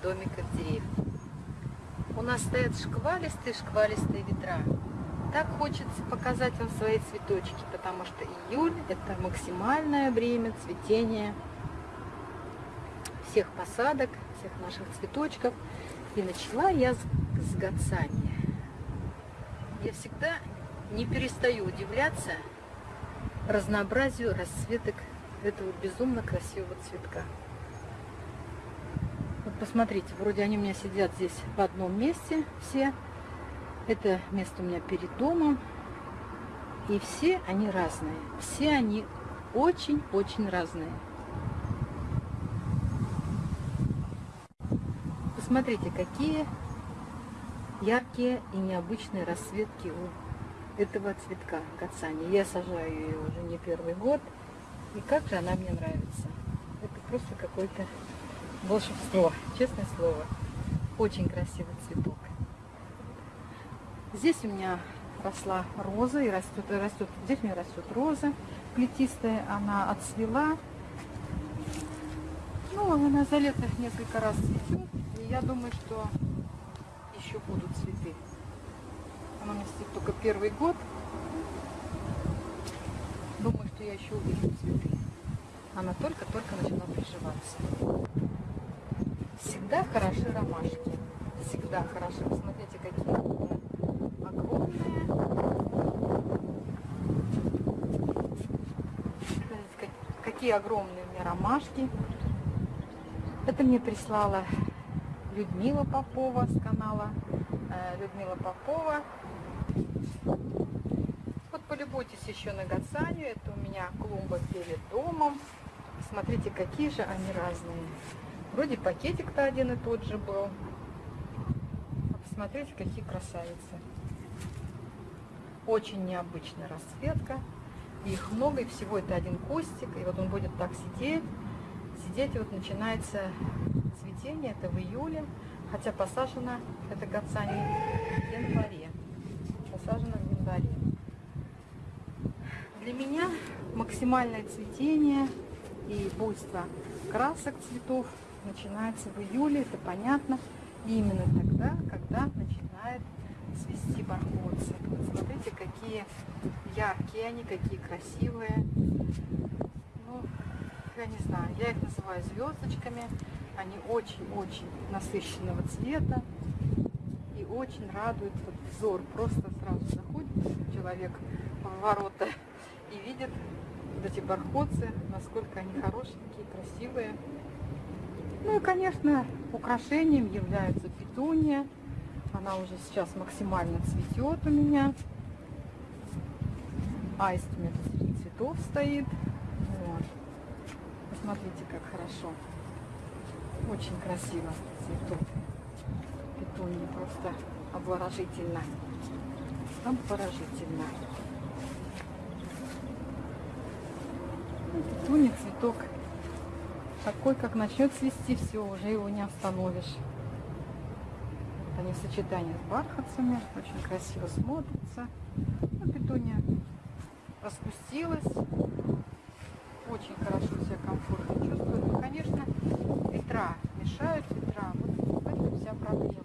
моего домика в деревне. У нас стоят шквалистые-шквалистые ветра. Так хочется показать вам свои цветочки, потому что июль – это максимальное время цветения всех посадок, всех наших цветочков. И начала я с, с гацания. Я всегда не перестаю удивляться разнообразию расцветок этого безумно красивого цветка. Посмотрите, вроде они у меня сидят здесь в одном месте все. Это место у меня перед домом. И все они разные. Все они очень-очень разные. Посмотрите, какие яркие и необычные расцветки у этого цветка кацани. Я сажаю ее уже не первый год. И как же она мне нравится. Это просто какое-то волшебство, честное слово. Очень красивый цветок. Здесь у меня росла роза и растет, растет, здесь у меня растет роза плетистая, она отцвела. Ну, она за лето несколько раз цветет, и я думаю, что еще будут цветы. Она у меня цветет только первый год, Думаю, что я еще увижу цветы. Она только-только начала приживаться. Всегда хороши ромашки. Всегда хороши. Посмотрите, какие огромные. Какие огромные у меня ромашки. Это мне прислала Людмила Попова с канала э, Людмила Попова полюбуйтесь еще на гацанию. Это у меня клумба перед домом. Смотрите, какие же они разные. Вроде пакетик-то один и тот же был. Посмотрите, какие красавицы. Очень необычная расцветка. Их много, и всего это один кустик. И вот он будет так сидеть. Сидеть, и вот начинается цветение. Это в июле. Хотя посажено это гацания в январе. Посажено в январе. Для меня максимальное цветение и буйство красок цветов начинается в июле, это понятно. И именно тогда, когда начинает цвести бархотцы. Смотрите, какие яркие они, какие красивые. Ну, я не знаю, я их называю звездочками. Они очень-очень насыщенного цвета и очень радуют вот взор. Просто сразу заходит человек в ворота и видит вот эти бархотцы, насколько они хорошенькие, красивые. Ну и, конечно, украшением является петуния. Она уже сейчас максимально цветет у меня. Аист у меня среди цветов стоит. Вот. Посмотрите, как хорошо. Очень красиво цветут. Петуния просто обворожительно. Обворожительно. Туня цветок такой, как начнет цвести, все, уже его не остановишь. Они в сочетании с бархатцами, очень красиво смотрятся. Ну, петуния распустилась, очень хорошо себя комфортно чувствует. Ну, конечно, ветра мешают, ветра. Вот в вся проблема.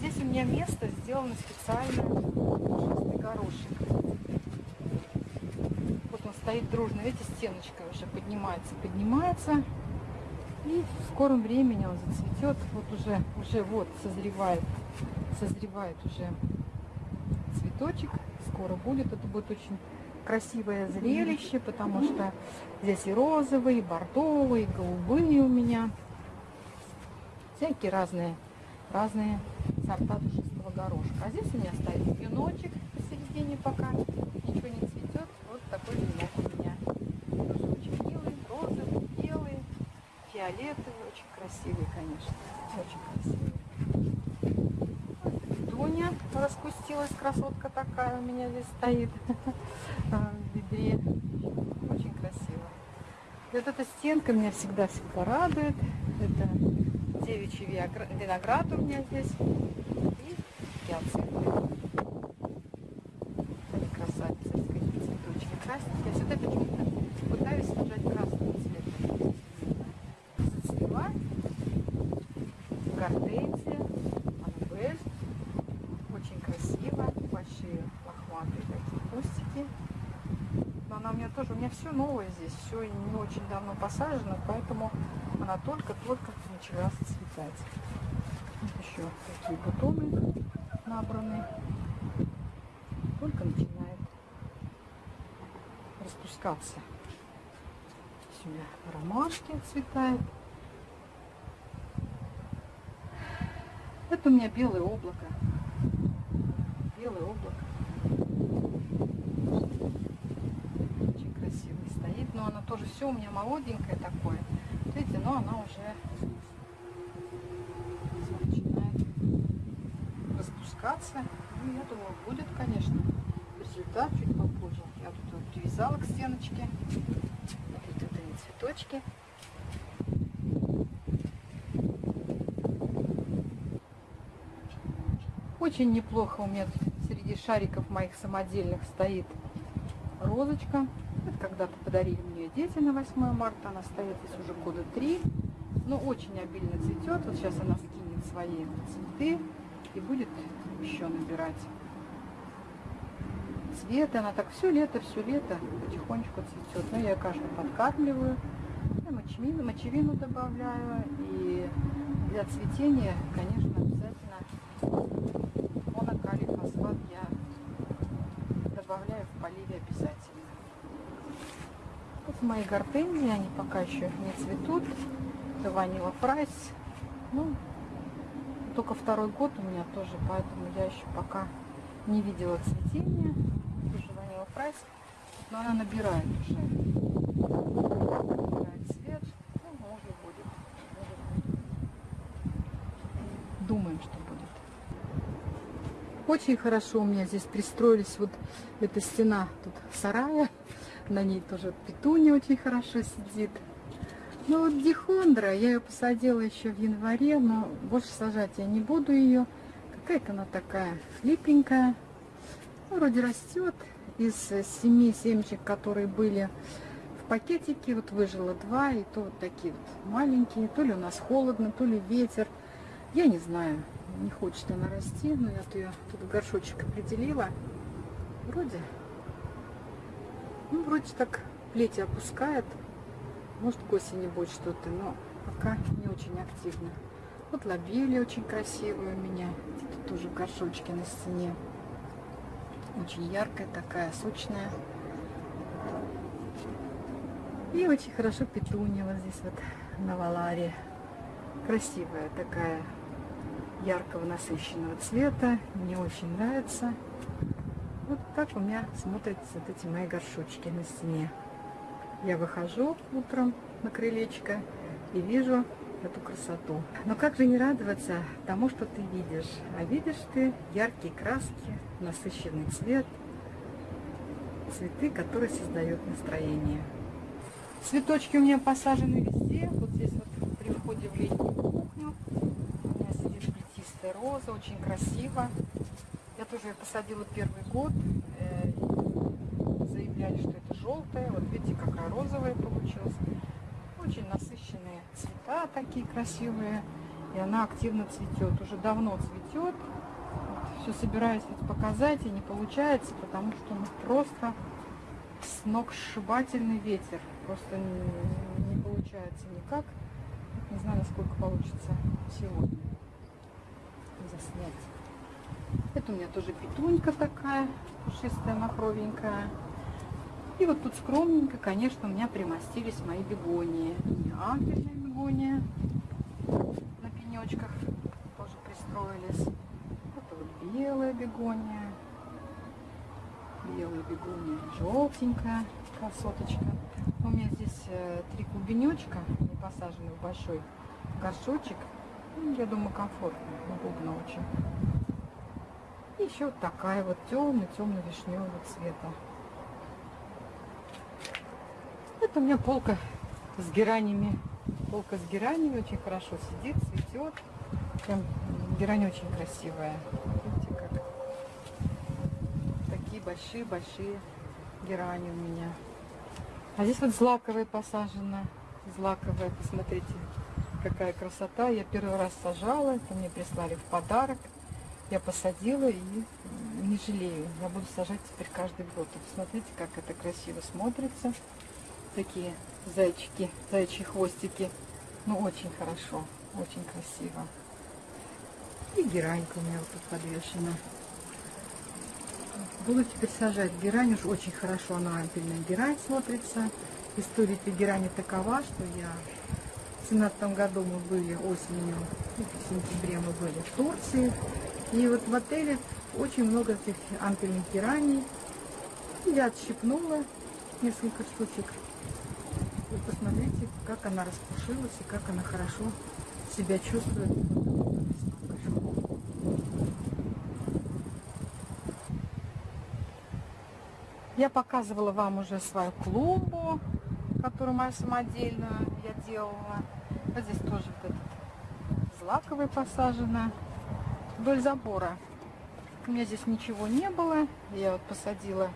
Здесь у меня место сделано специально горошек. Стоит дружно. Видите, стеночка уже поднимается, поднимается. И в скором времени он зацветет. Вот уже, уже вот созревает, созревает уже цветочек. Скоро будет. Это будет очень красивое зрелище, потому что здесь и розовые, и бордовые, и голубые у меня. Всякие разные, разные сорта душистого горошка. А здесь у меня стоит юночек посередине пока. Вот венок у меня. Тоже очень милый, розовый, белый, фиолетовый. Очень красивый, конечно. Очень красивый. Дуня распустилась, красотка такая у меня здесь стоит в ведре. Очень красиво. Вот эта стенка меня всегда-всегда радует. Это девичий виноград у меня здесь. И гиацинты новое здесь, все не очень давно посажено, поэтому она только-только начала зацветать. Еще такие бутоны набраны. Только начинает распускаться. Меня ромашки цветают. Это у меня белое облако. Белое облако. Очень красивый стоит. Но она тоже все у меня молоденькое такое. Видите, но она уже начинает распускаться. Ну, я думаю, будет, конечно, результат чуть попозже. Я тут вот привязала к стеночке. Вот это не цветочки. Очень неплохо у меня среди шариков моих самодельных стоит розочка. Когда-то подарили мне дети на 8 марта. Она стоит здесь уже года три. Но очень обильно цветет. Вот сейчас она скинет свои цветы и будет еще набирать цвет. Она так все лето, все лето потихонечку цветет. Но я каждую подкармливаю. Я мочевину, мочевину добавляю. И для цветения, конечно, обязательно монокалий фосфат я добавляю в поливе обязательно. Мои гортензии, они пока еще не цветут. Это ванила прайс. Ну, только второй год у меня тоже, поэтому я еще пока не видела цветения. Тоже ванила прайс. Но она набирает уже. Набирает цвет. Ну, может будет. Может. Думаем, что будет. Очень хорошо у меня здесь пристроились. Вот эта стена тут сарая. На ней тоже петуня очень хорошо сидит. Ну вот дихондра, я ее посадила еще в январе, но больше сажать я не буду ее. Какая-то она такая хлипенькая. Ну, вроде растет. Из семи семечек, которые были в пакетике, вот выжило два, и то вот такие вот маленькие. То ли у нас холодно, то ли ветер. Я не знаю, не хочет она расти, но я ее тут в горшочек определила. Вроде, ну, вроде так плети опускает. Может, к осени будет что-то, но пока не очень активно. Вот лобели очень красивые у меня. Тут тоже в горшочке на стене. Очень яркая такая, сочная. И очень хорошо петуния вот здесь вот на Валаре. Красивая такая яркого насыщенного цвета. Мне очень нравится. Так у меня смотрятся вот эти мои горшочки на стене. Я выхожу утром на крылечко и вижу эту красоту. Но как же не радоваться тому, что ты видишь? А видишь ты яркие краски, насыщенный цвет, цветы, которые создают настроение. Цветочки у меня посажены везде. Вот здесь вот при входе в летнюю кухню Чистая роза, очень красиво. Я тоже ее посадила первый год. Заявляли, что это желтая. Вот видите, какая розовая получилась. Очень насыщенные цвета такие красивые. И она активно цветет. Уже давно цветет. Вот, все собираюсь ведь показать, и не получается, потому что ну, просто с ног сшибательный ветер. Просто не, не получается никак. Не знаю, насколько получится сегодня заснять. Это у меня тоже петунька такая, пушистая, махровенькая. И вот тут скромненько, конечно, у меня примостились мои бегонии. Ангельная бегония на пенечках тоже пристроились. Это вот белая бегония. Белая бегония, желтенькая красоточка. У меня здесь э, три клубенечка, не посажены в большой горшочек. Ну, я думаю, комфортно, удобно очень. И еще вот такая вот темно-темно-вишневого цвета. Это у меня полка с геранями. Полка с геранями очень хорошо сидит, цветет. Прям герань очень красивая. Видите, как такие большие-большие герани у меня. А здесь вот злаковая посажена. Злаковая, посмотрите, какая красота. Я первый раз сажала, это мне прислали в подарок. Я посадила и не жалею. Я буду сажать теперь каждый год. Вот смотрите, как это красиво смотрится. Такие зайчики, зайчьи хвостики. Ну, очень хорошо, очень красиво. И геранька у меня вот тут подвешена. Буду теперь сажать герань. Уж очень хорошо она ампельная герань смотрится. История этой герани такова, что я в 17 году мы были осенью, ну, в сентябре мы были в Турции. И вот в отеле очень много этих ампельных гераний. И я отщипнула несколько штучек. Посмотрите, как она распушилась и как она хорошо себя чувствует. Я показывала вам уже свою клумбу, которую моя самодельно я делала. Вот здесь тоже вот этот злаковый посажено вдоль забора. У меня здесь ничего не было. Я вот посадила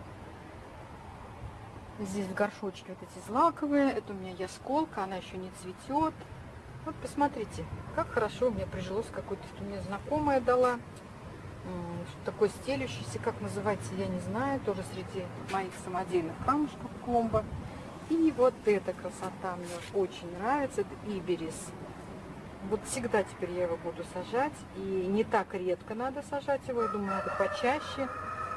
здесь в горшочке вот эти злаковые. Это у меня ясколка, она еще не цветет. Вот посмотрите, как хорошо у меня прижилось какой-то, что мне знакомая дала. Такой стелющийся, как называется, я не знаю. Тоже среди моих самодельных камушков клумба. И вот эта красота мне очень нравится. Это иберис. Вот всегда теперь я его буду сажать. И не так редко надо сажать его. Я думаю, надо почаще.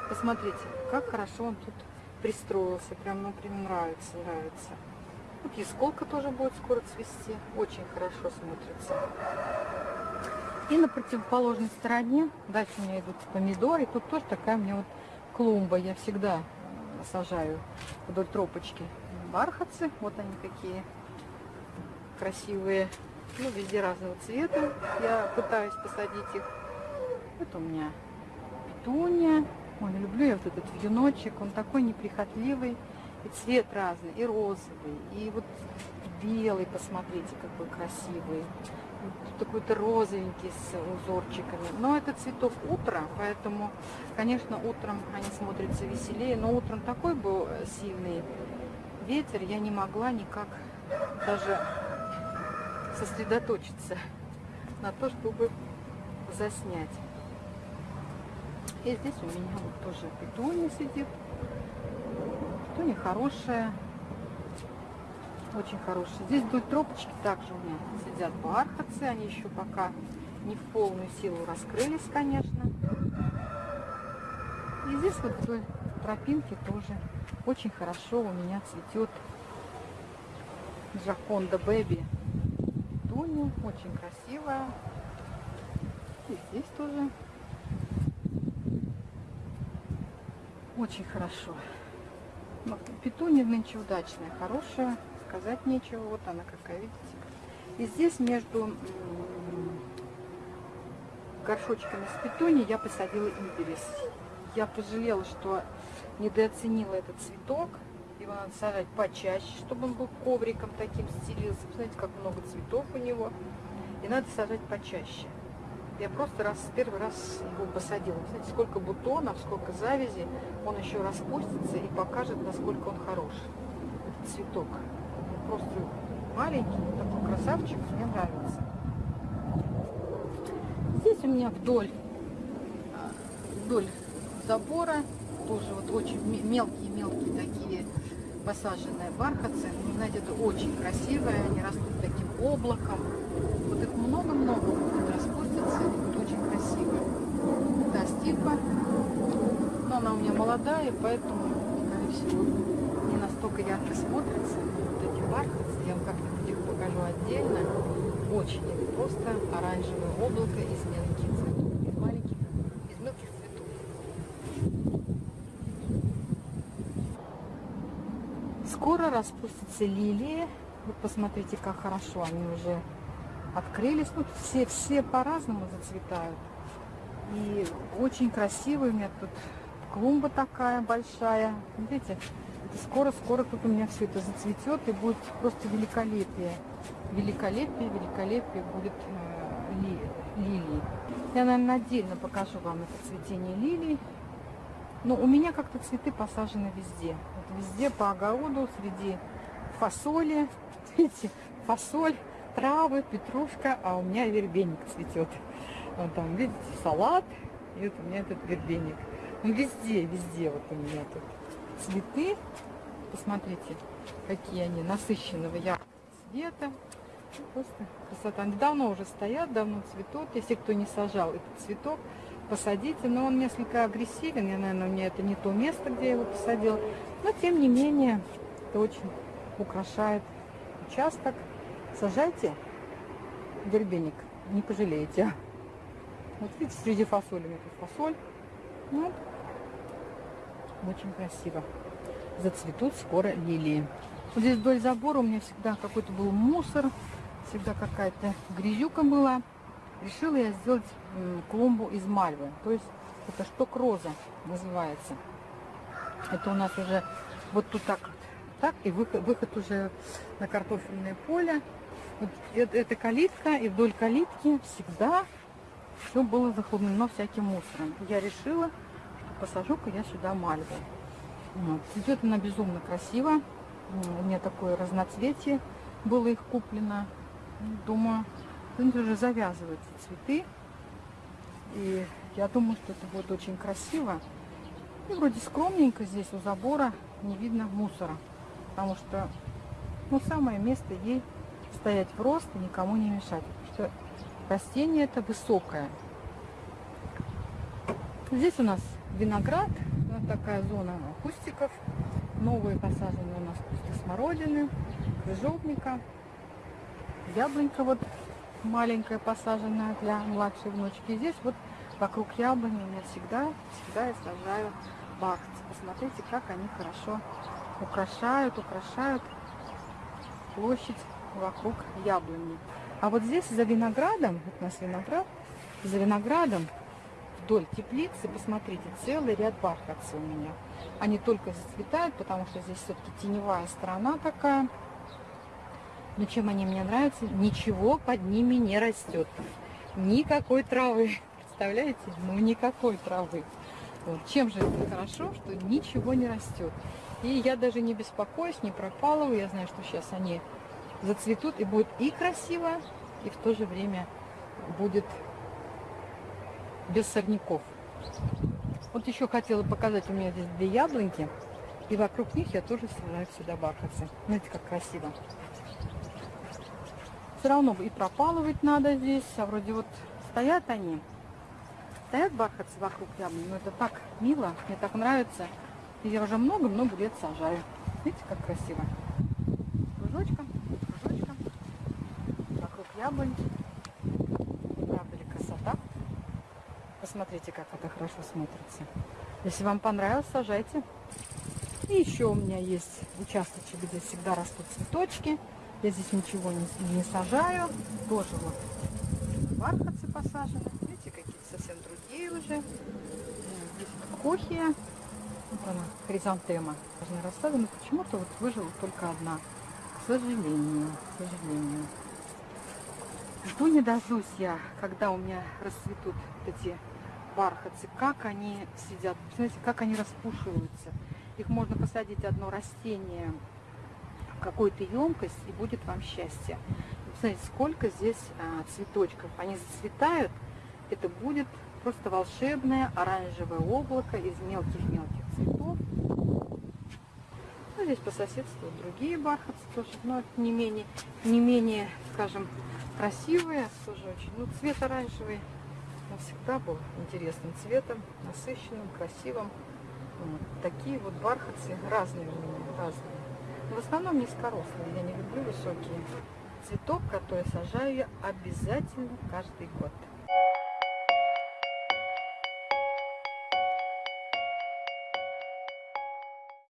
Посмотрите, как хорошо он тут пристроился. Прям, ну, прям нравится, нравится. Вот ясколка тоже будет скоро цвести. Очень хорошо смотрится. И на противоположной стороне, дальше у меня идут помидоры. Тут тоже такая у меня вот клумба. Я всегда сажаю вдоль тропочки бархатцы. Вот они какие красивые. Ну, везде разного цвета. Я пытаюсь посадить их. Это у меня петуния. Ой, люблю я вот этот вьюночек. Он такой неприхотливый. И цвет разный, и розовый, и вот белый, посмотрите, какой красивый. Такой-то розовенький с узорчиками. Но это цветов утра, поэтому, конечно, утром они смотрятся веселее. Но утром такой был сильный ветер, я не могла никак даже сосредоточиться на то, чтобы заснять. И здесь у меня вот тоже петуния сидит. Петуния хорошая. Очень хорошая. Здесь вдоль тропочки также у меня сидят бархатцы. Они еще пока не в полную силу раскрылись, конечно. И здесь вот вдоль тропинки тоже очень хорошо у меня цветет Джаконда Бэби. Туня очень красивая. И здесь тоже очень хорошо. Но петуния нынче удачная, хорошая, сказать нечего. Вот она какая, видите. И здесь между горшочками с петунией я посадила иберис. Я пожалела, что недооценила этот цветок. Его надо сажать почаще, чтобы он был ковриком таким стелился. Посмотрите, как много цветов у него. И надо сажать почаще. Я просто раз первый раз его посадила. Смотрите, сколько бутонов, сколько завязи. Он еще распустится и покажет, насколько он хорош. Этот цветок. Просто маленький, такой красавчик. Мне нравится. Здесь у меня вдоль, вдоль забора тоже вот очень мелкие-мелкие такие посаженные бархатцы. Знаете, это очень красивые, они растут таким облаком. Вот их много-много будет очень красиво. Это стипа, но она у меня молодая, поэтому, скорее всего, не настолько ярко смотрится. Вот эти бархатцы, я вам как-нибудь их покажу отдельно. Очень просто оранжевое облако из мелких цветов. скоро распустятся лилии. Вот посмотрите, как хорошо они уже открылись. Ну, все, все по-разному зацветают. И очень красивый у меня тут клумба такая большая. Видите, скоро-скоро тут у меня все это зацветет и будет просто великолепие. Великолепие, великолепие будет э, ли, лилии. Я, наверное, отдельно покажу вам это цветение лилий. Но у меня как-то цветы посажены везде везде по огороду, среди фасоли. Видите, фасоль, травы, петрушка, а у меня вербеник цветет. Вот там, видите, салат, и вот у меня этот вербеник. Ну, везде, везде вот у меня тут цветы. Посмотрите, какие они насыщенного яркого цвета. Просто красота. Они давно уже стоят, давно цветут. Если кто не сажал этот цветок, посадите. Но он несколько агрессивен. Я, наверное, у меня это не то место, где я его посадила. Но, тем не менее, это очень украшает участок. Сажайте дербеник, не пожалеете. Вот видите, среди фасоли тут фасоль. Вот. Очень красиво. Зацветут скоро лилии. Вот здесь вдоль забора у меня всегда какой-то был мусор, всегда какая-то грязюка была. Решила я сделать клумбу из мальвы. То есть это шток роза называется. Это у нас уже вот тут так так и выход, выход уже на картофельное поле. Вот это, калитка, и вдоль калитки всегда все было захламлено всяким мусором. Я решила, что посажу-ка я сюда мальву. Вот. Идет она безумно красиво. У меня такое разноцветие было их куплено. Думаю, они уже завязываются цветы. И я думаю, что это будет очень красиво. И вроде скромненько здесь у забора не видно мусора. Потому что ну, самое место ей стоять в рост и никому не мешать. Что растение это высокое. Здесь у нас виноград, вот такая зона кустиков. Новые посажены у нас кусты смородины, крыжовника. Яблонька вот маленькая посаженная для младшей внучки. здесь вот вокруг яблони у меня всегда, всегда я сажаю бахцы. Посмотрите, как они хорошо украшают, украшают площадь вокруг яблони. А вот здесь за виноградом, вот у нас виноград, за виноградом вдоль теплицы, посмотрите, целый ряд бархатцев у меня. Они только зацветают, потому что здесь все-таки теневая сторона такая. Но чем они мне нравятся? Ничего под ними не растет. Никакой травы. Представляете? Ну, никакой травы. Вот. Чем же это хорошо, что ничего не растет. И я даже не беспокоюсь, не пропалываю. Я знаю, что сейчас они зацветут и будет и красиво, и в то же время будет без сорняков. Вот еще хотела показать, у меня здесь две яблоньки, и вокруг них я тоже сажаю сюда бархатцы. Знаете, как красиво. Все равно и пропалывать надо здесь, а вроде вот стоят они, стоят бархатцы вокруг яблони, но это так мило, мне так нравится. И я уже много-много лет сажаю. Видите, как красиво. Правда ли красота? Посмотрите, как это хорошо смотрится. Если вам понравилось, сажайте. И еще у меня есть участочек, где всегда растут цветочки. Я здесь ничего не, не сажаю. Тоже вот бархатцы посажены. Видите, какие совсем другие уже. Здесь кохия. Вот она, хризантема. Должна но почему-то вот выжила только одна. К сожалению, к сожалению. Жду не дождусь я, когда у меня расцветут эти бархатцы, как они сидят, посмотрите, как они распушиваются. Их можно посадить одно растение в какую-то емкость, и будет вам счастье. Посмотрите, сколько здесь а, цветочков. Они зацветают, это будет просто волшебное оранжевое облако из мелких-мелких цветов. Ну, здесь по соседству другие бархатцы тоже, но не менее, не менее, скажем, красивые, тоже очень, ну, цвет оранжевый он всегда был интересным цветом, насыщенным, красивым. Вот. Такие вот бархатцы разные у меня, разные. В основном низкорослые, я не люблю высокие. Цветок, который сажаю я обязательно каждый год.